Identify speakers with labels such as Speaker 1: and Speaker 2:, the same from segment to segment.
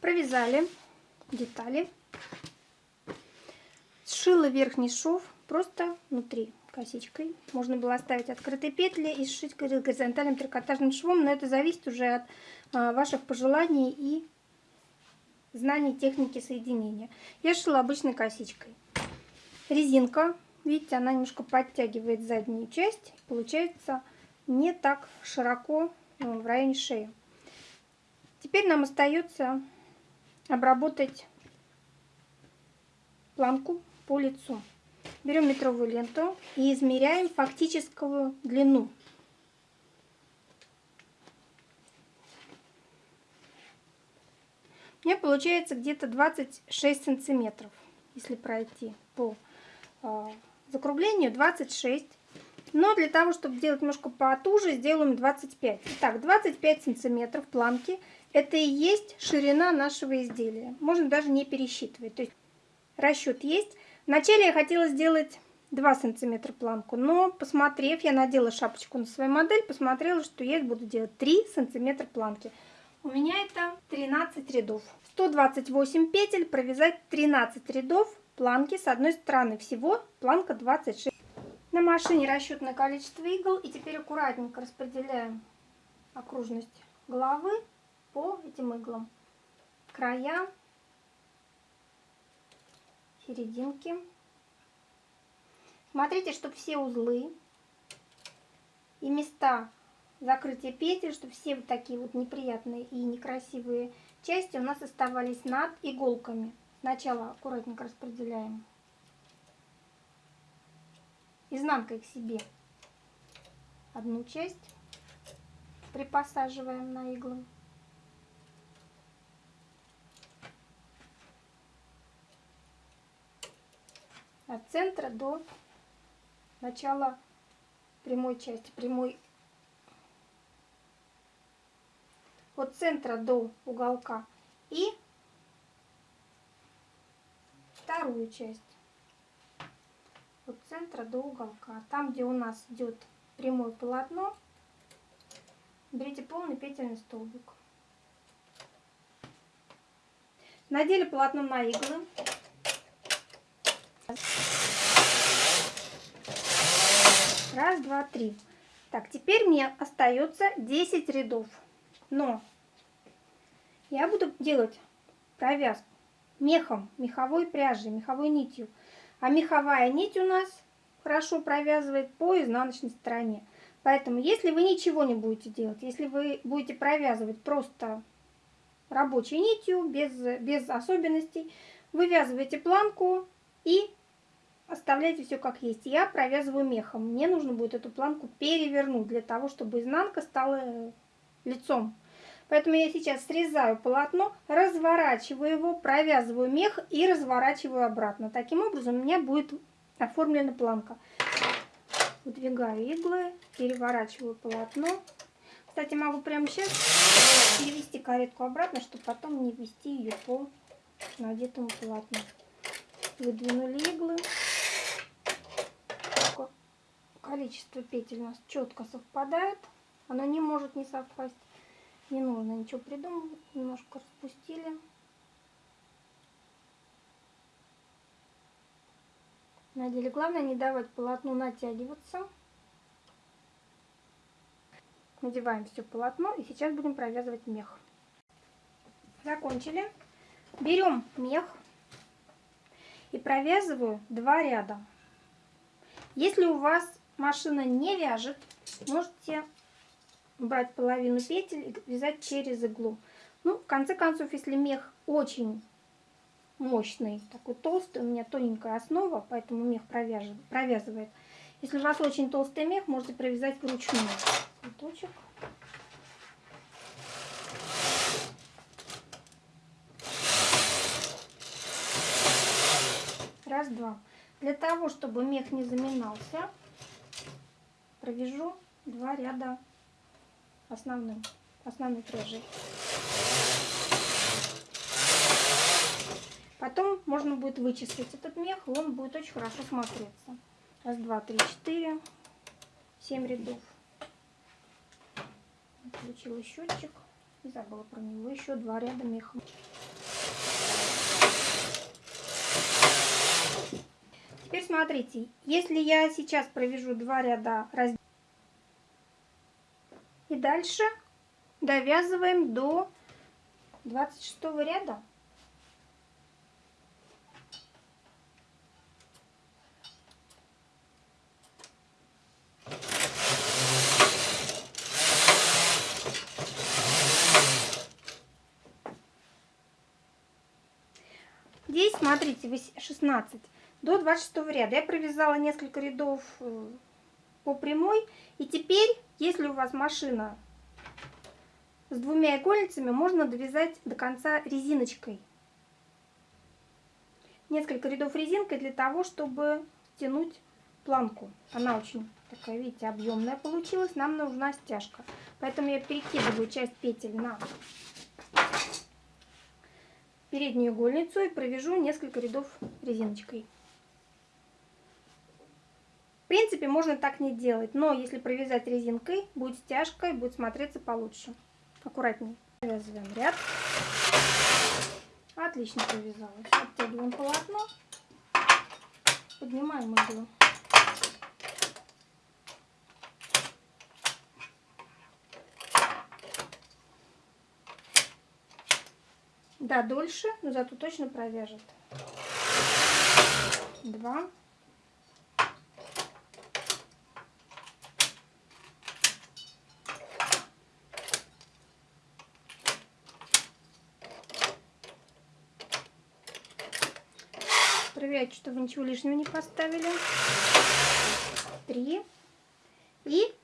Speaker 1: Провязали детали. Сшила верхний шов просто внутри косичкой. Можно было оставить открытые петли и сшить горизонтальным трикотажным швом, но это зависит уже от а, ваших пожеланий и знаний техники соединения. Я шила обычной косичкой. Резинка, видите, она немножко подтягивает заднюю часть. Получается не так широко ну, в районе шеи. Теперь нам остается обработать планку по лицу. Берем метровую ленту и измеряем фактическую длину. У меня получается где-то 26 сантиметров, если пройти по э, закруглению 26. Но для того, чтобы делать немножко потуже, сделаем 25. Итак, 25 сантиметров планки. Это и есть ширина нашего изделия. Можно даже не пересчитывать. То есть расчет есть. Вначале я хотела сделать 2 сантиметра планку, но посмотрев, я надела шапочку на свою модель, посмотрела, что я буду делать 3 сантиметра планки. У меня это 13 рядов. 128 петель, провязать 13 рядов планки с одной стороны. Всего планка 26. Машине расчетное количество игл. И теперь аккуратненько распределяем окружность головы по этим иглам. Края серединки. Смотрите, чтобы все узлы и места закрытия петель, чтобы все вот такие вот неприятные и некрасивые части у нас оставались над иголками. Сначала аккуратненько распределяем изнанкой к себе. Одну часть, припосаживаем на иглы. от центра до начала прямой части, прямой. От центра до уголка. И вторую часть центра до уголка. Там, где у нас идет прямое полотно, берите полный петельный столбик. Надели полотно на иглы. Раз, два, три. Так, теперь мне остается 10 рядов. Но я буду делать провязку мехом, меховой пряжей, меховой нитью. А меховая нить у нас хорошо провязывает по изнаночной стороне. Поэтому, если вы ничего не будете делать, если вы будете провязывать просто рабочей нитью, без, без особенностей, вывязываете планку и оставляйте все как есть. Я провязываю мехом. Мне нужно будет эту планку перевернуть для того, чтобы изнанка стала лицом. Поэтому я сейчас срезаю полотно, разворачиваю его, провязываю мех и разворачиваю обратно. Таким образом у меня будет оформлена планка. Выдвигаю иглы, переворачиваю полотно. Кстати, могу прямо сейчас перевести каретку обратно, чтобы потом не ввести ее по надетому полотну. Выдвинули иглы количество петель у нас четко совпадает. Оно не может не совпасть. Не нужно ничего придумывать. Немножко распустили. Надели. Главное не давать полотну натягиваться. Надеваем все полотно и сейчас будем провязывать мех. Закончили. Берем мех и провязываю два ряда. Если у вас машина не вяжет, можете брать половину петель и вязать через иглу. Ну, в конце концов, если мех очень мощный, такой толстый, у меня тоненькая основа, поэтому мех провязывает. Если у вас очень толстый мех, можете провязать вручную. Цветочек. Раз, два. Для того, чтобы мех не заминался, провяжу два ряда основным, основной пряжей. Потом можно будет вычислить этот мех, и он будет очень хорошо смотреться. Раз, два, три, четыре, семь рядов. Включила счетчик и забыла про него. Еще два ряда меха. Теперь смотрите, если я сейчас провяжу два ряда раздела, и дальше довязываем до 26 ряда. Здесь, смотрите, 16 до 26 ряда. Я провязала несколько рядов э, по прямой. И теперь, если у вас машина с двумя игольницами, можно довязать до конца резиночкой. Несколько рядов резинкой для того, чтобы тянуть планку. Она очень такая, видите, объемная получилась. Нам нужна стяжка. Поэтому я перекидываю часть петель на переднюю игольницу и провяжу несколько рядов резиночкой. В принципе, можно так не делать, но если провязать резинкой, будет стяжка и будет смотреться получше. Аккуратнее. Провязываем ряд. Отлично провязалась. Оттягиваем полотно. Поднимаем иглу. Да, дольше, но зато точно провяжет. Два. Проверяйте, что вы ничего лишнего не поставили. Три. И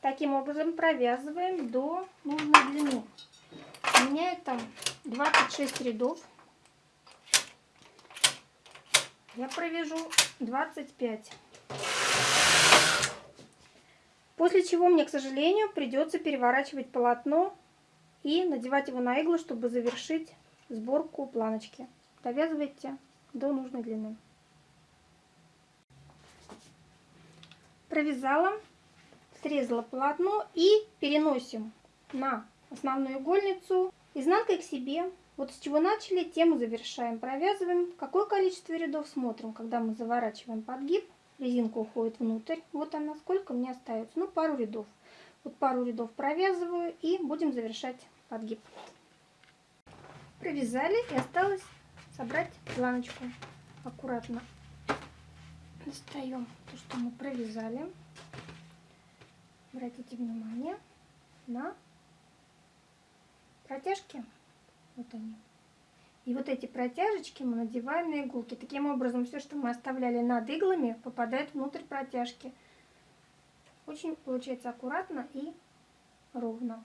Speaker 1: таким образом провязываем до нужной длины. У меня это 26 рядов. Я провяжу 25. После чего мне, к сожалению, придется переворачивать полотно и надевать его на иглу, чтобы завершить сборку планочки. Довязывайте до нужной длины. Провязала, срезала полотно и переносим на основную игольницу изнанкой к себе. Вот с чего начали, тем и завершаем. Провязываем. Какое количество рядов смотрим, когда мы заворачиваем подгиб. Резинка уходит внутрь. Вот она, сколько мне остается. Ну, пару рядов. Вот пару рядов провязываю и будем завершать подгиб. Провязали и осталось собрать планочку. Аккуратно достаем то, что мы провязали. Обратите внимание на протяжки. Вот они. И вот эти протяжечки мы надеваем на иголки. Таким образом, все, что мы оставляли над иглами, попадает внутрь протяжки. Очень получается аккуратно и ровно.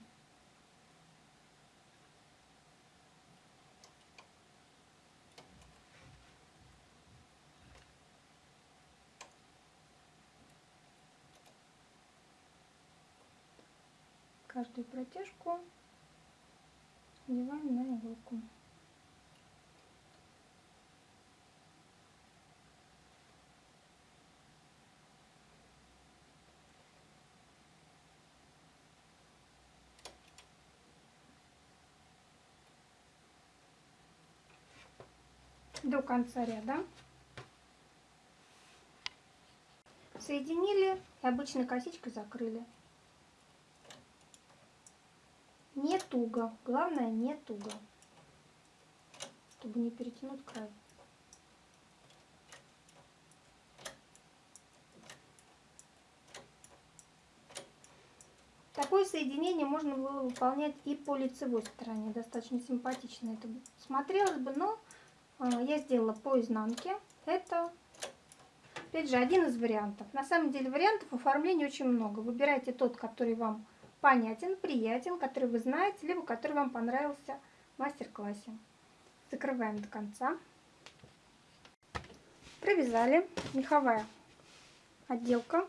Speaker 1: Каждую протяжку надеваем на иголку. до конца ряда. Соединили и обычной косичкой закрыли. Не туго. Главное не туго. Чтобы не перетянуть край. Такое соединение можно было выполнять и по лицевой стороне. Достаточно симпатично это смотрелось бы, но э, я сделала по изнанке. Это, опять же, один из вариантов. На самом деле вариантов оформления очень много. Выбирайте тот, который вам понятен, приятен, который вы знаете, либо который вам понравился в мастер-классе. Закрываем до конца. Провязали. Меховая отделка.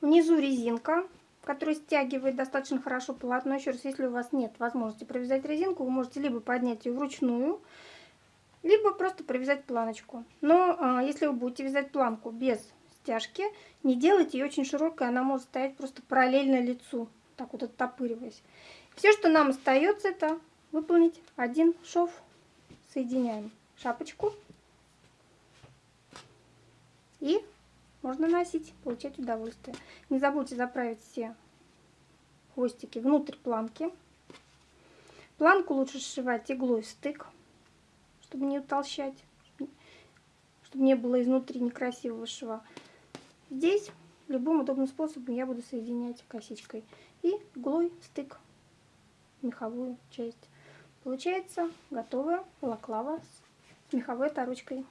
Speaker 1: Внизу резинка, которая стягивает достаточно хорошо полотно. Еще раз, если у вас нет возможности провязать резинку, вы можете либо поднять ее вручную, либо просто провязать планочку. Но а, если вы будете вязать планку без стяжки, не делайте ее очень широкой, она может стоять просто параллельно лицу так вот оттопыриваясь. Все, что нам остается, это выполнить один шов. Соединяем шапочку И можно носить, получать удовольствие. Не забудьте заправить все хвостики внутрь планки. Планку лучше сшивать иглой в стык, чтобы не утолщать, чтобы не было изнутри некрасивого шва. Здесь любым удобным способом я буду соединять косичкой и иглой стык меховую часть. Получается готовая балаклава с меховой оторочкой.